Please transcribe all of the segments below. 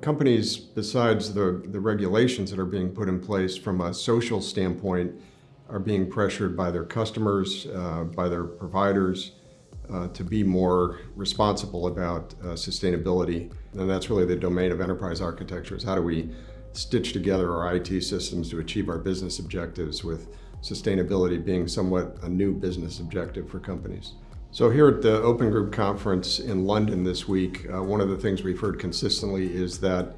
companies, besides the, the regulations that are being put in place from a social standpoint, are being pressured by their customers, uh, by their providers, uh, to be more responsible about uh, sustainability. And that's really the domain of enterprise architecture is how do we stitch together our IT systems to achieve our business objectives with sustainability being somewhat a new business objective for companies. So here at the Open Group conference in London this week, uh, one of the things we've heard consistently is that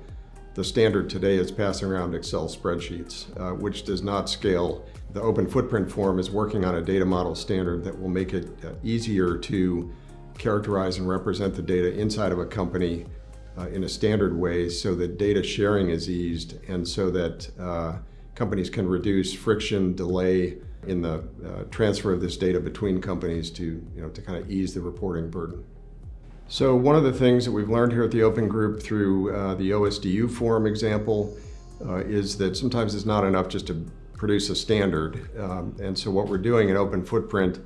the standard today is passing around Excel spreadsheets, uh, which does not scale. The Open Footprint Forum is working on a data model standard that will make it uh, easier to characterize and represent the data inside of a company uh, in a standard way so that data sharing is eased and so that uh, companies can reduce friction, delay, in the uh, transfer of this data between companies to, you know, to kind of ease the reporting burden. So one of the things that we've learned here at the Open Group through uh, the OSDU forum example uh, is that sometimes it's not enough just to produce a standard. Um, and so what we're doing in Open Footprint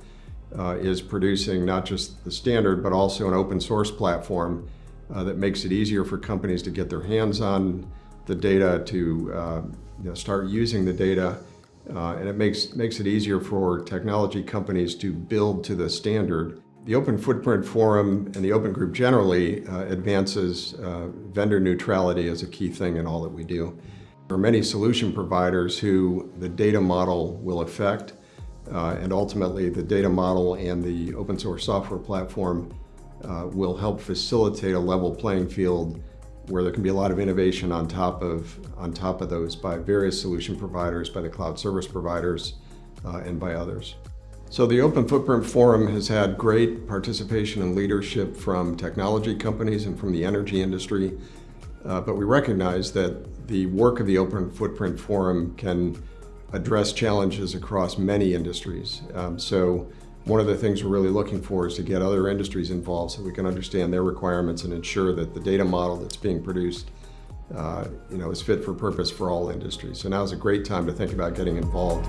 uh, is producing not just the standard, but also an open source platform uh, that makes it easier for companies to get their hands on the data, to uh, you know, start using the data, uh, and it makes, makes it easier for technology companies to build to the standard. The Open Footprint Forum and the Open Group generally uh, advances uh, vendor neutrality as a key thing in all that we do. There are many solution providers who the data model will affect, uh, and ultimately the data model and the open source software platform uh, will help facilitate a level playing field where there can be a lot of innovation on top of, on top of those by various solution providers, by the cloud service providers, uh, and by others. So the Open Footprint Forum has had great participation and leadership from technology companies and from the energy industry, uh, but we recognize that the work of the Open Footprint Forum can address challenges across many industries. Um, so one of the things we're really looking for is to get other industries involved so we can understand their requirements and ensure that the data model that's being produced uh, you know, is fit for purpose for all industries. So now is a great time to think about getting involved.